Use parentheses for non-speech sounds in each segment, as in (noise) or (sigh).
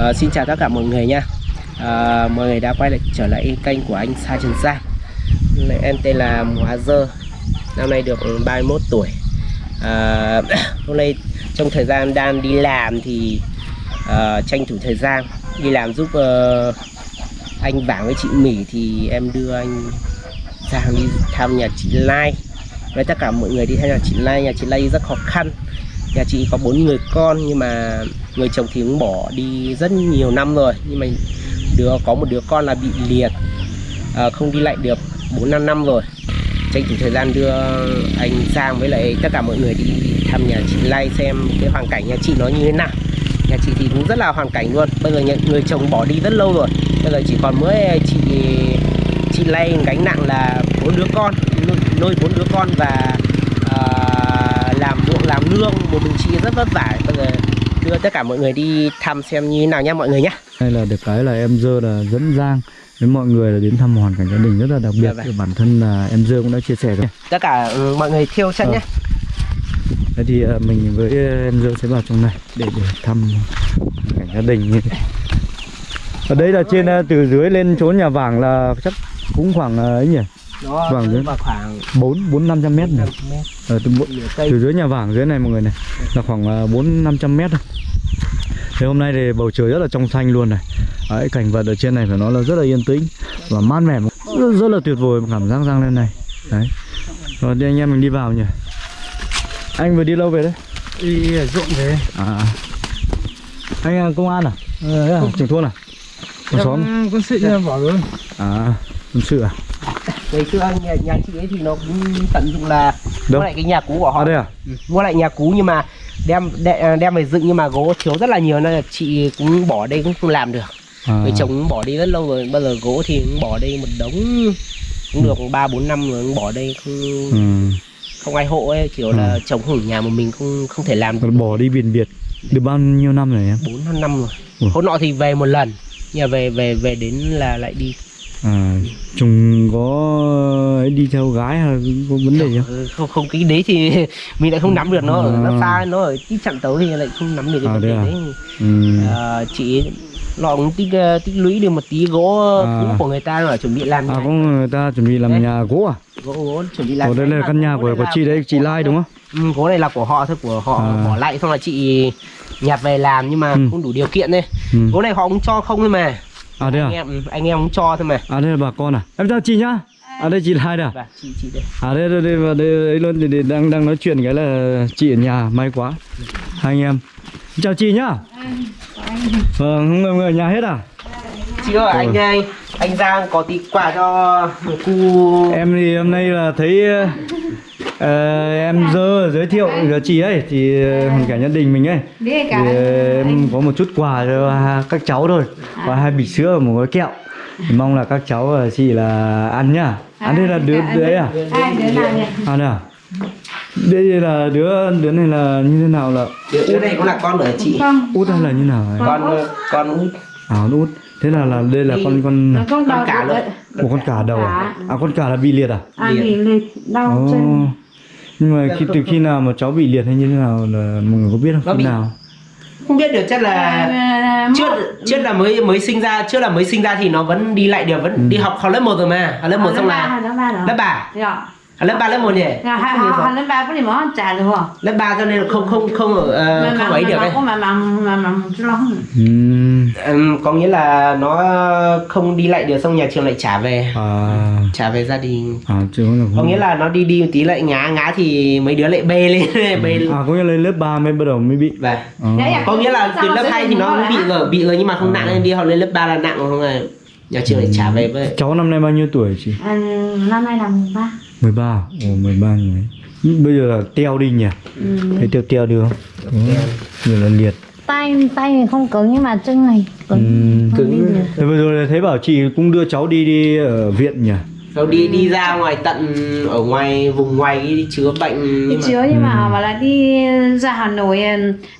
à, xin chào tất cả mọi người nha. À, Mọi người đã quay lại trở lại kênh của anh Sa Trần Sa. Em tên là Hóa Dơ. Năm nay được 31 tuổi. À, (coughs) Hôm nay trong thời gian đang đi làm thì à, tranh thủ thời gian Đi làm giúp uh, anh bảng với chị Mỹ thì em đưa anh sang đi thăm nhà chị Lai. Với tất cả mọi người đi theo nhà chị Lai nhà chị Lai rất khó khăn nhà chị có bốn người con nhưng mà người chồng thì cũng bỏ đi rất nhiều năm rồi. Nhưng mà đứa có một đứa con là bị liệt. À, không đi lại được bốn năm năm rồi. Tranh thủ thời gian đưa anh sang với lại tất cả mọi người đi thăm nhà chị Lai xem cái hoàn cảnh nhà chị nó như thế nào. Nhà chị thì cũng rất là hoàn cảnh luôn. Bây giờ nhà, người chồng bỏ đi rất lâu rồi. Bây giờ chỉ còn mỗi chị chị Lai gánh nặng là bốn đứa con nuôi- bốn đứa con và uh, làm nương một mình chị rất vất vả. Bây giờ đưa tất cả mọi người đi thăm xem như thế nào nhá mọi người nhé Hay là được cái là em dơ là dẫn Giang với mọi người là đến thăm hoàn cảnh gia đình rất là đặc biệt. Dạ vâng. Bản thân là em dơ cũng đã chia sẻ rồi. Tất cả ừ, mọi người thiêu chân Ờ. nhé Thế thì ờ, mình với em dơ sẽ vào trong này để để thăm cảnh gia đình. Như thế ở đây là trên ờ, từ dưới lên chỗ nhà vàng là chắc cũng khoảng ờ, ấy nhỉ nó đấy. vào khoảng bốn bốn năm trăm mét này. 5 mét. Ờ, từ, từ dưới nhà vàng dưới này mọi người này là khoảng ờ, bốn năm trăm mét thôi. Thế hôm nay thì bầu trời rất là trong xanh luôn này. Đấy, cảnh vật ở trên này phải nói là rất là yên tĩnh và mát mẻ rất, rất là tuyệt vời cảm giác răng lên này. Đấy. Rồi đi anh em mình đi vào nhỉ? Anh vừa đi lâu về đấy? Đi ở ruộng về. À anh là công an à? Ờ, đấy à? trưởng thôn à? Con xóm. quân sự bỏ rồi à quân sự à ngày xưa nhà, nhà chị ấy thì nó cũng tận dụng là Đâu? mua lại cái nhà cũ của họ. À đây à? Ừ, mua lại nhà cũ nhưng mà đem đe- đem về dựng nhưng mà gỗ thiếu rất là nhiều nên là chị cũng bỏ đây cũng không làm được. À, người chồng bỏ đi rất lâu rồi bây giờ gỗ thì cũng bỏ đây một đống cũng được ba bốn năm rồi cũng bỏ đây không ừ. không ai hộ ấy kiểu là chồng ở nhà một mình không không thể làm được. Bỏ đi biển biệt được bao nhiêu năm rồi em bốn năm năm rồi. Hôm nọ thì về một lần mà về về về đến là lại đi à chúng có đi theo gái hay có vấn đề gì không Ừ, không không cái đấy thì (laughs) mình lại không nắm được nó ở nó À. xa nó ở tí chặn tấu thì lại không nắm được cái À, vấn đề à? đấy ừ. à, chị nó cũng tích ờ, tích lũy được một tí gỗ À. cũ của người ta rồi chuẩn bị làm à nhà. có người ta chuẩn bị làm Đấy. nhà gỗ à gỗ gỗ chuẩn bị làm Ồ, đây là căn nhà của của chị đấy chị Lai đúng không ừ, gỗ này là của họ thôi của họ À. bỏ lại xong là chị nhặt về làm nhưng mà Ừ. không đủ điều kiện đấy ừ. gỗ này họ cũng cho không thôi mà à đây anh à em anh em cũng cho thôi mà. À đây là bà con à? Em chào chị nhá. À đây chị đây à? chị chị đây. À đây đây đây, và đây ấy luôn thì, đang đang nói chuyện cái là chị ở nhà may quá. Hai anh em. Chào chị nhá. Vâng không người, người ở nhà hết à? Chị ơi anh anh anh Giang có tí quà cho cu em thì hôm nay là thấy ờ, em dơ giới thiệu chị ấy thì hoàn cảnh gia đình mình ấy. Thì ờ, em có một chút quà cho các cháu thôi và hai bịch sữa và một gói kẹo. Thì mong là các cháu và chị là ăn nhá. Ăn đây là đứa đứa ấy à? ai đứa nào nhỉ? À đây à? Là đứa đứa này là như thế nào là? Đứa này cũng là con của chị. Út hay là như nào ấy? con ờ, con út. À con út. Thế là là đây là con con Con cả được luôn. đấy. một con cả đầu à? à con cả là bị liệt à? À bị liệt đau chân nhưng mà khi từ khi nào mà cháu bị liệt hay như thế nào là mọi người có biết Nó không khi bị- nào? Không biết được chắc là À, trước trước là mới mới sinh ra trước là mới sinh ra thì nó vẫn đi lại được vẫn đi học học lớp 1 rồi mà học lớp 1 xong là lớp ba lớp 3 rồi à, lớp 3 lớp 1 nhỉ? Dạ, hai họ lớp ba có gì mà trả được không lớp 3 cho nên không không không ở ờ, không ấy được đấy có mà mà mà mà Ừm, có nghĩa là nó không đi lại được xong nhà trường lại trả về. À. Trả về gia đình. À chứ không là có nghĩa là nó đi đi một tí lại ngã ngã thì mấy đứa lại bê lên (laughs) bê lên. À có nghĩa là lên lớp 3 mới bắt đầu mới bị. Và à. có nghĩa là từ lớp 2 thì nó bị rồi bị rồi nhưng mà không nặng nên đi học lên lớp 3 là nặng rồi không là nhà trường lại trả về với. Cháu năm nay bao nhiêu tuổi chị? À, năm nay là mùng ba 13 à? ồ 13 người bây giờ là teo đi nhỉ Ừ. thấy teo teo được không Đúng. giờ là liệt tay tay thì không cứng nhưng mà chân này cứng đi được. Thế vừa rồi là thấy bảo chị cũng đưa cháu đi đi ở viện nhỉ Rồi đi đi ra ngoài tận ở ngoài vùng ngoài đi chữa bệnh Đi nhưng mà chứa nhưng mà mà là đi ra Hà Nội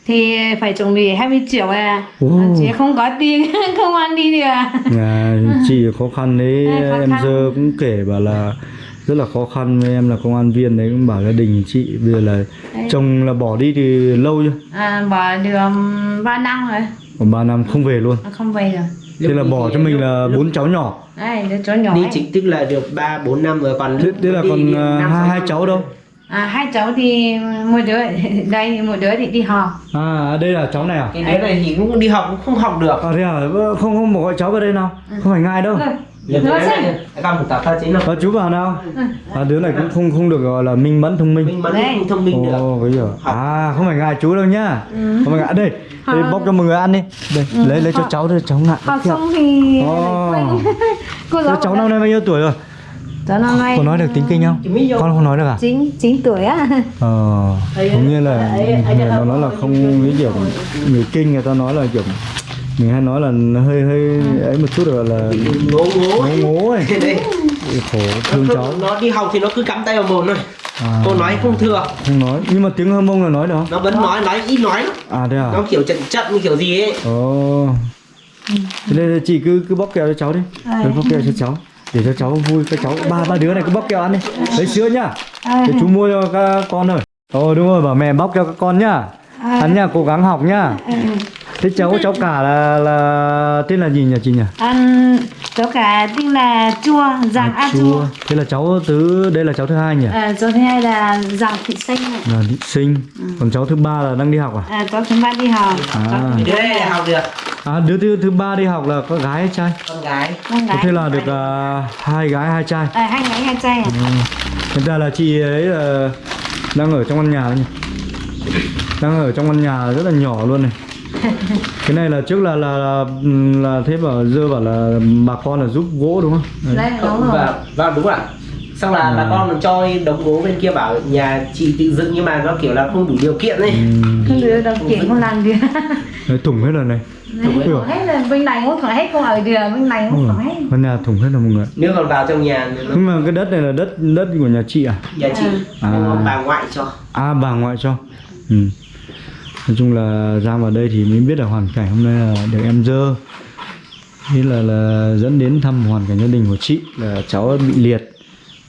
thì phải chuẩn bị 20 triệu à Ồ. chị không có tiền (laughs) không ăn đi được nhà chị khó khăn đấy À, khó em khăn. giờ cũng kể bảo là rất là khó khăn. Với em là công an viên đấy cũng bảo gia đình chị bây giờ là Đấy. chồng là bỏ đi từ lâu chưa? À, bỏ được 3 năm rồi. Còn 3 năm không về luôn. Nó không về rồi thế là bỏ cho mình là lúc- bốn cháu nhỏ. Đây đứa cháu nhỏ đi ấy. chính thức là được 3 4 năm rồi còn thế, thế là còn năm, hai, hai cháu đâu? À hai cháu thì một đứa (laughs) đây một đứa thì đi học. À đây là cháu này à? Cái đứa này thì cũng đi học cũng không học được. À thế à? Không không gọi cháu vào đây nào? Không phải ngại đâu Xem này, con một tập chính là à, chú vào nào? À, đứa này cũng không không được gọi là minh mẫn thông minh. Vẫn Đây. không thông minh được Ồ, bây giờ. Học. à không phải ngại chú đâu nhá. Không phải ngại. Đây đây bóc cho mọi người ăn đi. Đây lấy lấy cho cháu đây cháu ngại học xong thì cô giáo cháu năm nay bao nhiêu tuổi rồi? Cháu năm nay có nói được tiếng kinh không? Con không nói được à? Chín chín tuổi á. Ờ cũng như là người nó nói là không cái kiểu người kinh người ta nói là kiểu mình hay nói là hơi hơi ấy một chút rồi là ngố ngố ngố ngố ấy. (laughs) Khổ thương nó, cháu. nó đi học thì nó cứ cắm tay vào mồm thôi. À, cô nói không thừa. Không nói. Nhưng mà tiếng hơ mông là nói được nó vẫn nói nói ít nói lắm. À thế à? Nó kiểu chậm chậm như kiểu gì ấy. Ồ. Thế nên chị cứ cứ bóc kẹo cho cháu đi. Cứ bóc kẹo cho cháu. Để cho cháu vui các cháu ba ba đứa này cứ bóc kẹo ăn đi. Lấy sữa nhá. À, để chú mua cho các con rồi ồ đúng rồi bảo mẹ bóc cho các con nhá. Ăn nhá cố gắng học nhá thế cháu cháu cả là là tên là gì nhỉ chị nhỉ? Ăn cháu cả tên là chua giàng a chua. thế là cháu thứ đây là cháu thứ hai nhỉ? À, cháu thứ hai là giàng thị sinh này. là thị sinh. Còn cháu thứ ba là đang đi học à? À, cháu thứ ba đi học. À. đứa này là học. được. À đứa thứ thứ ba đi học là có gái hay trai? Con gái. Con gái. Thế là được à, hai gái hai trai. À, hai gái hai trai à? Thực ra là chị ấy là đang ở trong căn nhà đấy nhỉ? Đang ở trong căn nhà rất là nhỏ luôn này (laughs) cái này là trước là là là, là thế bảo dơ bảo là bà con là giúp gỗ đúng không? Đấy. đúng rồi. Và và đúng ạ xong là bà con cho đống gỗ bên kia bảo nhà chị tự dựng nhưng mà nó kiểu là không đủ điều kiện ấy. Ừm, không được đâu kiện không làm được (laughs) đấy, thủng hết rồi này. Thủng hết. Hết là bên này cũng khỏi hết không ở được bên này cũng khỏi hết. Căn nhà thủng hết rồi mọi người. Nếu còn vào trong nhà nó nhưng mà cái đất này là đất đất của nhà chị à? Nhà chị. À. mà bà ngoại cho. À bà ngoại cho. Ừ nói chung là ra vào đây thì mới biết là hoàn cảnh hôm nay là được em dơ. Thế là là dẫn đến thăm hoàn cảnh gia đình của chị là cháu bị liệt.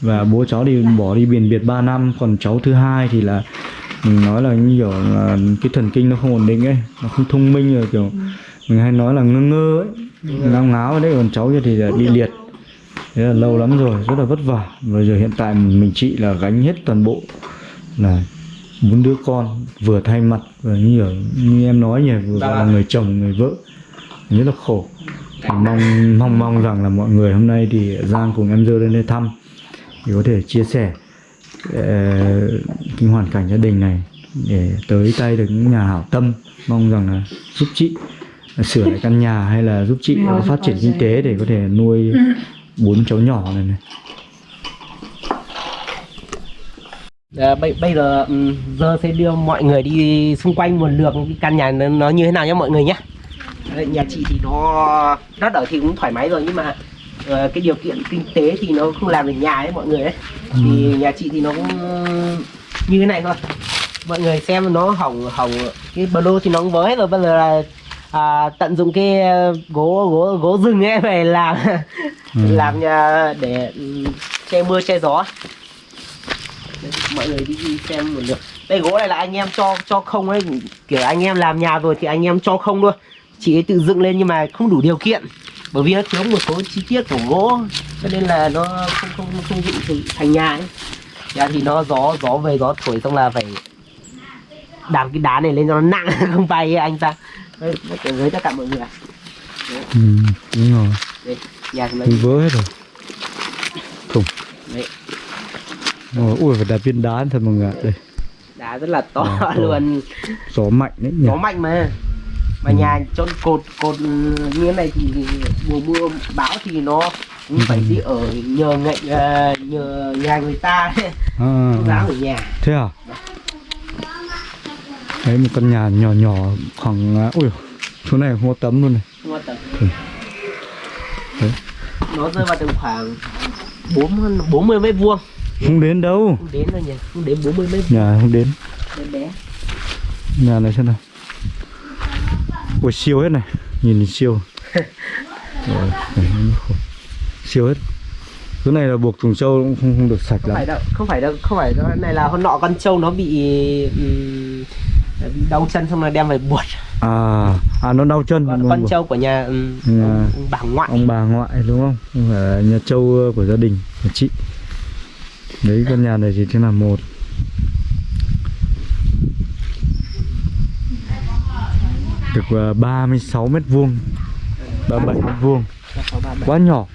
Và bố cháu thì bỏ đi biển biệt 3 năm, còn cháu thứ hai thì là, mình nói là như kiểu là cái thần kinh nó không ổn định ấy, nó không thông minh rồi, kiểu mình hay nói là ngơ ngơ ấy ngáo ngáo đấy. Còn cháu kia thì là bị liệt. Thế là lâu lắm rồi, rất là vất vả. Và giờ hiện tại mình chị là gánh hết toàn bộ là bốn đứa con vừa thay mặt và như kiểu như em nói nhỉ vừa là người chồng người vợ. Rất là khổ. Thì mong mong mong rằng là mọi người hôm nay thì Giang cùng em dơ lên đây thăm thì có thể chia sẻ ờ, cái hoàn cảnh gia đình này để tới tay được những nhà hảo tâm. Mong rằng là giúp chị sửa lại căn nhà hay là giúp chị Rồi, phát triển rồi. kinh tế để có thể nuôi bốn cháu nhỏ này này À, bây, bây giờ ừm, giờ sẽ đưa mọi người đi xung quanh một lượt cái căn nhà nó, nó như thế nào nhé mọi người nhé Đấy, nhà chị thì nó đất ở thì cũng thoải mái rồi nhưng mà ờ, cái điều kiện kinh tế thì nó không làm được nhà ấy mọi người ấy. Thì nhà chị thì nó cũng như thế này thôi. Mọi người xem nó hỏng hỏng cái lô thì nó cũng với rồi bây giờ là à, tận dụng cái gỗ gỗ gỗ rừng ấy về làm (laughs) làm nhà để ừm, che mưa che gió Đấy, mọi người đi, đi xem một lượt. Đây gỗ này là anh em cho cho không ấy. Kiểu anh em làm nhà rồi thì anh em cho không luôn. Chị ấy tự dựng lên nhưng mà không đủ điều kiện. Bởi vì nó thiếu một số chi tiết của gỗ. Cho nên là nó không không không dựng thành, nhà ấy. Nhà thì nó gió gió về gió thổi xong là phải đạp cái đá này lên cho nó nặng (laughs) không bay ấy, anh ta. Đấy, với tất cả mọi người ừ, đúng rồi. Đây nhà thì vỡ hết rồi. Thủng đấy, Ôi, ui phải đặt viên đá thật mọi người ạ. đây. Đá rất là to Đá to. luôn. Gió mạnh đấy nhỉ. Gió mạnh mà. Mà nhà chôn cột cột như thế này thì mùa mưa bão thì nó cũng phải đi ở nhờ ngạnh ờ, nhờ nhà người ta. À, (laughs) à, ở nhà. Thế à? Đấy một căn nhà nhỏ nhỏ khoảng à, ui chỗ này có tấm luôn này. Quan tâm. Ừ. Đấy. nó rơi vào tầm khoảng bốn bốn mươi mét vuông không đến đâu. Không đến đâu nhỉ? Không đến bốn mươi mét nhà không đến. Bé. Nhà này xem nào. Ui siêu hết này. Nhìn siêu. (laughs) Siêu hết. Chỗ này là buộc thùng trâu cũng không, không được sạch không lắm. phải đâu không phải đâu không phải đâu. Này là hôm nọ con trâu nó bị đau chân xong rồi đem về buộc. À à nó đau chân. Con, con trâu của nhà ừ, Nhà- ông, ông bà ngoại. ông bà ngoại đúng không? Không phải là nhà trâu của gia đình của chị đấy căn nhà này thì thế là một. Được ờ, 36 mét vuông. 37 mét vuông. Quá nhỏ.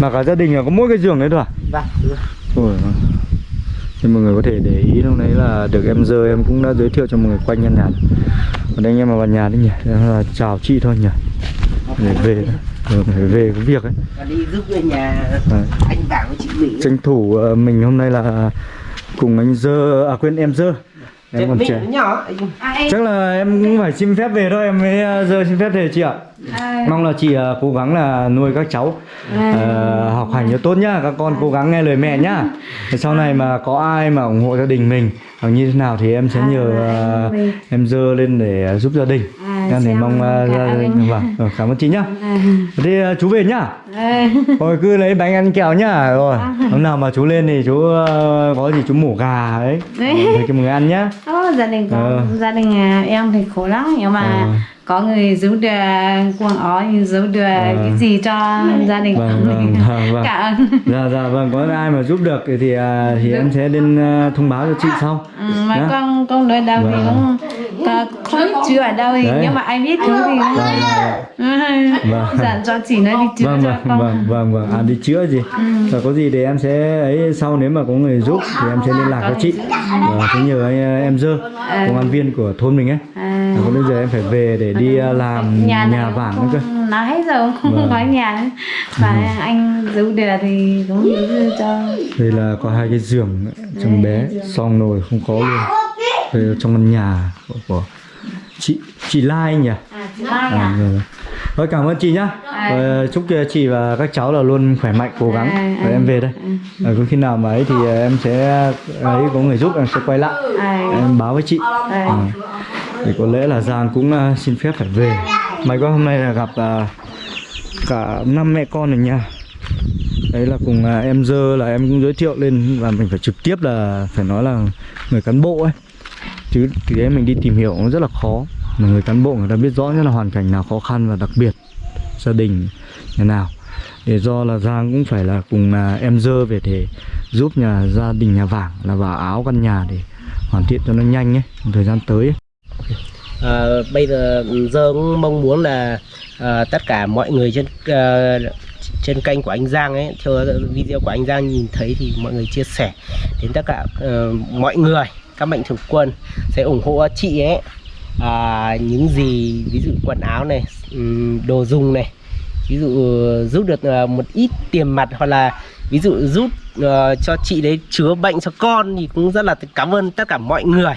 Mà cả gia đình là có mỗi cái giường đấy thôi à? Vâng ừ. Ôi, thì mọi người có thể để ý lúc đấy là được em dơ em cũng đã giới thiệu cho mọi người quanh căn nhà này. Còn đây anh em mà vào nhà đấy nhỉ là chào chị thôi nhỉ. Để về rồi phải về có việc ấy. Và đi giúp về nhà Đấy. anh Vàng với chị Mỹ. Tranh thủ ờ, mình hôm nay là cùng anh dơ à quên em dơ. Em còn trẻ. nhỏ À, em, chắc là em cũng phải xin phép về thôi em mới ờ, dơ xin phép về chị ạ. À, mong là chị ờ, cố gắng là nuôi các cháu ờ, học hành cho tốt nhá. Các con cố gắng nghe lời mẹ nhá. Để sau này mà có ai mà ủng hộ gia đình mình hoặc như thế nào thì em sẽ À, nhờ mình- em dơ lên để giúp gia đình. À, Em thì xem mong đình vâng cảm ơn chị nhá. À, thế ờ, chú về nhá. À, (laughs) Thôi cứ lấy bánh ăn kẹo nhá. Rồi hôm nào mà chú lên thì chú ờ, có gì chú mổ gà ấy. Cho mọi người ăn nhá. Ô, gia đình có gia đình à, em thì khổ lắm nhưng mà Ờ. có người giúp được quần áo giúp được cái gì cho gia đình Vâng, vâng, vâng, vâng. cảm ơn. Dạ dạ vâng có ai mà giúp được thì thì, à, thì em sẽ lên ờ, thông báo cho chị sau. Ừ, mà Nhá. con con nói đâu thì Vâng. cũng có- không chữ ở đâu thì nhưng mà ai biết chữ thì cũng Vâng. (laughs) dặn cho chị nói đi chữ Vâng cho vâng con. vâng vâng vâng. À đi chữa gì? Và có gì để em sẽ ấy sau nếu mà có người giúp thì em sẽ liên lạc với chị. Và sẽ nhờ anh, ờ, em dơ công an viên của thôn mình ấy. À, Và còn bây giờ em phải về để đi ờ, làm nhà, này vàng nữa cơ nói hết rồi không Vâng. có nhà nữa và anh giúp được thì cũng giúp cho Đây là có hai cái giường trong bé Xong nồi không có luôn Đây trong căn nhà của, của chị chị Lai nhỉ à chị Mai À, à rồi. Thôi cảm ơn chị nhá. À. Ờ, chúc chị và các cháu là luôn khỏe mạnh, cố gắng. À, Rồi à, em về đây. Ờ, có khi nào mà ấy thì em sẽ ấy có người giúp em sẽ quay lại. à, Em báo với chị. à. Ờ. Thì có lẽ là Giang cũng à, xin phép phải về. May quá hôm nay là gặp à, cả năm mẹ con ở nhà. Đấy là cùng ờ, em dơ là em cũng giới thiệu lên và mình phải trực tiếp là phải nói là người cán bộ ấy chứ thì đấy mình đi tìm hiểu nó rất là khó mà người cán bộ người ta biết rõ nhất là hoàn cảnh nào khó khăn và đặc biệt gia đình nhà nào để do là Giang cũng phải là cùng là em dơ về để giúp nhà gia đình nhà vàng là vào áo căn nhà để hoàn thiện cho nó nhanh ấy trong thời gian tới ấy à, bây giờ giờ cũng mong muốn là à, tất cả mọi người trên à, trên kênh của anh Giang ấy theo video của anh Giang nhìn thấy thì mọi người chia sẻ đến tất cả à, mọi người các mạnh thường quân sẽ ủng hộ chị ấy. À, những gì ví dụ quần áo này đồ dùng này ví dụ giúp được một ít tiền mặt hoặc là ví dụ giúp uh, cho chị đấy chữa bệnh cho con thì cũng rất là cảm ơn tất cả mọi người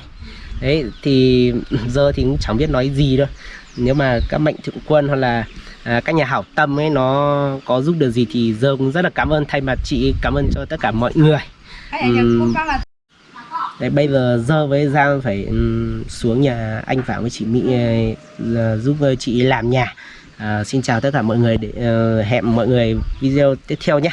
đấy thì (laughs) giờ thì cũng chẳng biết nói gì đâu. Nếu mà các mạnh thường quân hoặc là à, các nhà hảo tâm ấy nó có giúp được gì thì giờ cũng rất là cảm ơn. Thay mặt chị cảm ơn cho tất cả mọi người. Ừm, đấy bây giờ giờ với Giang phải ừm, xuống nhà anh Phạm với chị Mỹ ờ, là giúp ờ, chị làm nhà. À, xin chào tất cả mọi người để ờ, hẹn mọi người video tiếp theo nhé